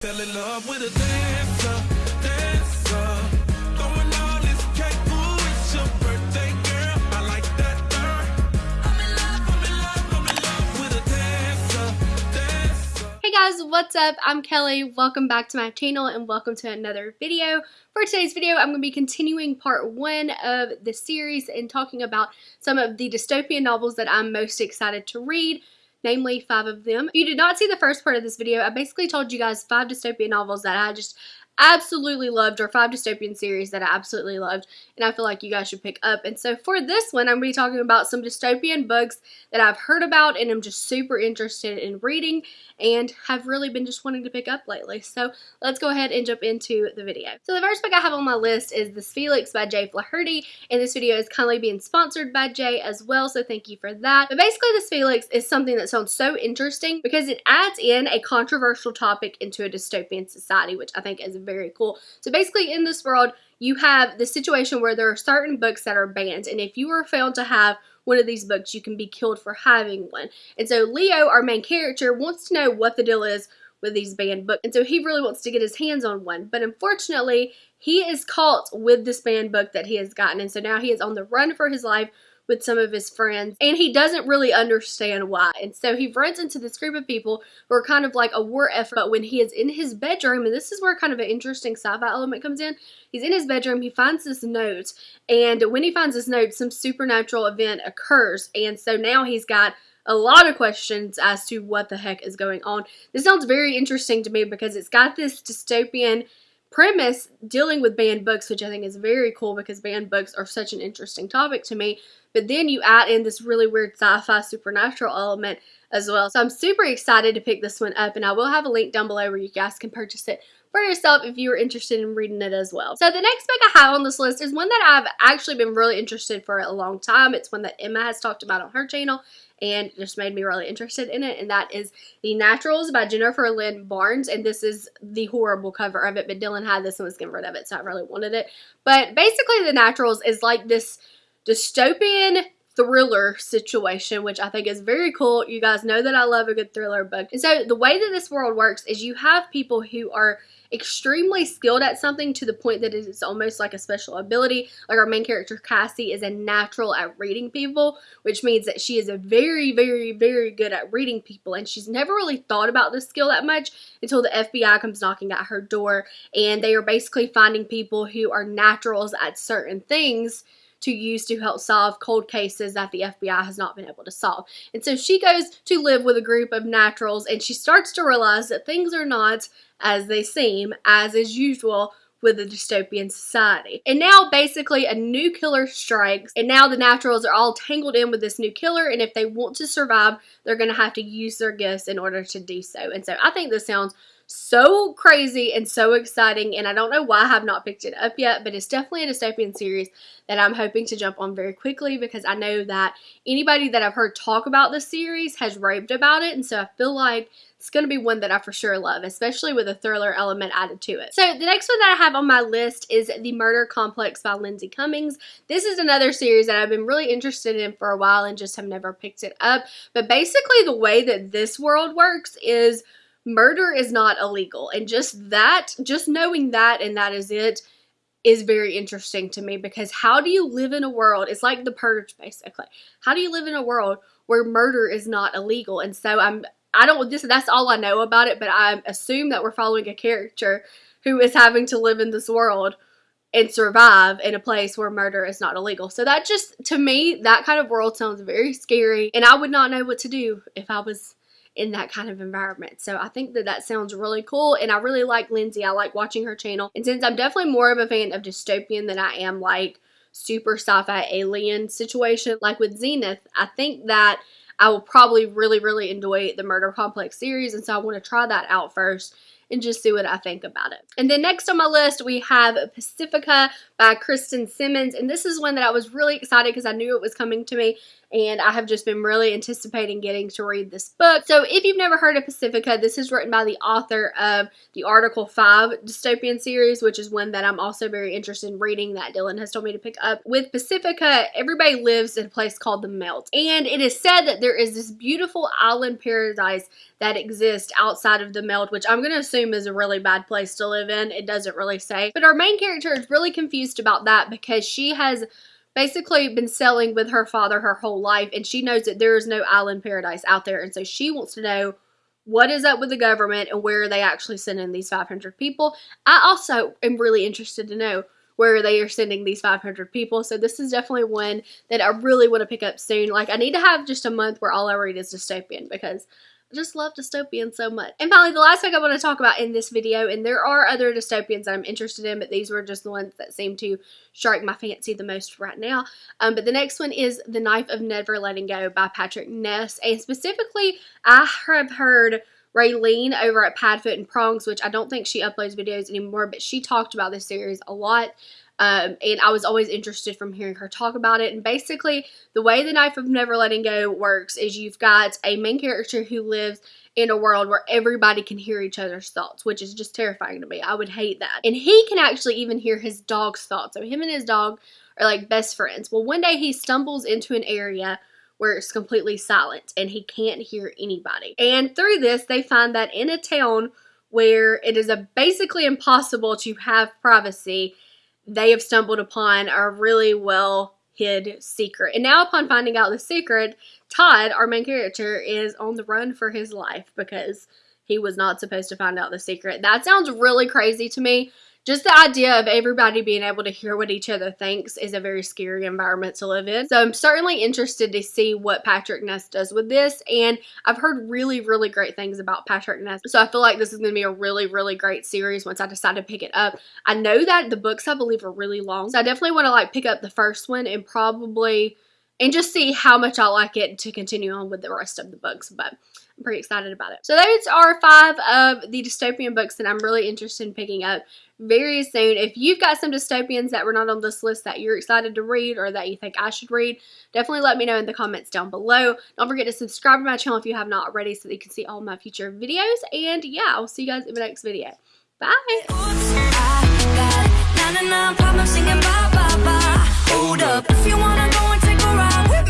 Fell in love with a dancer, dancer. Throwing all this cake, ooh, it's your birthday, girl. I like that. I'm in love, I'm in love, I'm in love with a dancer, dancer. Hey guys, what's up? I'm Kelly. Welcome back to my channel and welcome to another video. For today's video, I'm going to be continuing part one of the series and talking about some of the dystopian novels that I'm most excited to read namely five of them. If you did not see the first part of this video, I basically told you guys five dystopian novels that I just absolutely loved or five dystopian series that I absolutely loved and I feel like you guys should pick up. And so for this one, I'm going to be talking about some dystopian books that I've heard about and I'm just super interested in reading and have really been just wanting to pick up lately. So let's go ahead and jump into the video. So the first book I have on my list is This Felix by Jay Flaherty and this video is kindly being sponsored by Jay as well so thank you for that. But basically this Felix is something that sounds so interesting because it adds in a controversial topic into a dystopian society which I think is very cool. So basically in this world, you have the situation where there are certain books that are banned, and if you are found to have one of these books, you can be killed for having one. And so Leo, our main character, wants to know what the deal is with these banned books, and so he really wants to get his hands on one. But unfortunately, he is caught with this banned book that he has gotten, and so now he is on the run for his life with some of his friends and he doesn't really understand why. And so he runs into this group of people who are kind of like a war effort. But when he is in his bedroom, and this is where kind of an interesting sci-fi element comes in, he's in his bedroom, he finds this note. And when he finds this note, some supernatural event occurs. And so now he's got a lot of questions as to what the heck is going on. This sounds very interesting to me because it's got this dystopian premise dealing with banned books, which I think is very cool because banned books are such an interesting topic to me. But then you add in this really weird sci-fi supernatural element as well. So I'm super excited to pick this one up and I will have a link down below where you guys can purchase it for yourself if you are interested in reading it as well. So the next book I have on this list is one that I've actually been really interested for a long time. It's one that Emma has talked about on her channel and just made me really interested in it and that is The Naturals by Jennifer Lynn Barnes and this is the horrible cover of it but Dylan had this and was getting rid of it so I really wanted it. But basically The Naturals is like this dystopian thriller situation, which I think is very cool. You guys know that I love a good thriller book. And so the way that this world works is you have people who are extremely skilled at something to the point that it is almost like a special ability. Like our main character, Cassie, is a natural at reading people, which means that she is a very, very, very good at reading people. And she's never really thought about this skill that much until the FBI comes knocking at her door. And they are basically finding people who are naturals at certain things to use to help solve cold cases that the FBI has not been able to solve. And so she goes to live with a group of naturals and she starts to realize that things are not as they seem, as is usual with a dystopian society. And now basically a new killer strikes and now the naturals are all tangled in with this new killer and if they want to survive, they're going to have to use their gifts in order to do so. And so I think this sounds so crazy and so exciting and I don't know why I have not picked it up yet but it's definitely a dystopian series that I'm hoping to jump on very quickly because I know that anybody that I've heard talk about this series has raved about it and so I feel like it's going to be one that I for sure love, especially with a thriller element added to it. So the next one that I have on my list is The Murder Complex by Lindsay Cummings. This is another series that I've been really interested in for a while and just have never picked it up. But basically the way that this world works is murder is not illegal. And just that, just knowing that and that is it, is very interesting to me because how do you live in a world, it's like the purge basically. How do you live in a world where murder is not illegal? And so I'm, I don't, this, that's all I know about it, but I assume that we're following a character who is having to live in this world and survive in a place where murder is not illegal. So that just, to me, that kind of world sounds very scary and I would not know what to do if I was in that kind of environment. So I think that that sounds really cool and I really like Lindsay. I like watching her channel. And since I'm definitely more of a fan of dystopian than I am like super sci-fi alien situation like with Zenith, I think that I will probably really, really enjoy the Murder Complex series and so I want to try that out first and just see what I think about it. And then next on my list, we have Pacifica by Kristen Simmons. And this is one that I was really excited because I knew it was coming to me and I have just been really anticipating getting to read this book. So, if you've never heard of Pacifica, this is written by the author of the Article 5 dystopian series, which is one that I'm also very interested in reading that Dylan has told me to pick up. With Pacifica, everybody lives in a place called the Melt, and it is said that there is this beautiful island paradise that exists outside of the Melt, which I'm going to assume is a really bad place to live in. It doesn't really say. But our main character is really confused about that because she has basically been selling with her father her whole life and she knows that there is no island paradise out there and so she wants to know what is up with the government and where are they actually sending these 500 people i also am really interested to know where they are sending these 500 people so this is definitely one that i really want to pick up soon like i need to have just a month where all i read is dystopian because Just love dystopian so much. And finally, the last book I want to talk about in this video, and there are other dystopians that I'm interested in, but these were just the ones that seem to strike my fancy the most right now. Um, but the next one is The Knife of Never Letting Go by Patrick Ness. And specifically, I have heard Raeleen over at Padfoot and Prongs, which I don't think she uploads videos anymore, but she talked about this series a lot. Um, and I was always interested from hearing her talk about it. And basically, the way the Knife of Never Letting Go works is you've got a main character who lives in a world where everybody can hear each other's thoughts, which is just terrifying to me. I would hate that. And he can actually even hear his dog's thoughts. So him and his dog are like best friends. Well, one day he stumbles into an area where it's completely silent and he can't hear anybody. And through this, they find that in a town where it is basically impossible to have privacy, they have stumbled upon a really well hid secret. And now upon finding out the secret, Todd, our main character, is on the run for his life because he was not supposed to find out the secret. That sounds really crazy to me, just the idea of everybody being able to hear what each other thinks is a very scary environment to live in. So I'm certainly interested to see what Patrick Ness does with this. And I've heard really, really great things about Patrick Ness. So I feel like this is going to be a really, really great series once I decide to pick it up. I know that the books, I believe, are really long. So I definitely want to like pick up the first one and probably and just see how much I like it to continue on with the rest of the books. But I'm pretty excited about it. So those are five of the dystopian books that I'm really interested in picking up very soon. If you've got some dystopians that were not on this list that you're excited to read or that you think I should read, definitely let me know in the comments down below. Don't forget to subscribe to my channel if you have not already so that you can see all my future videos. And yeah, I'll see you guys in my next video. Bye! around. With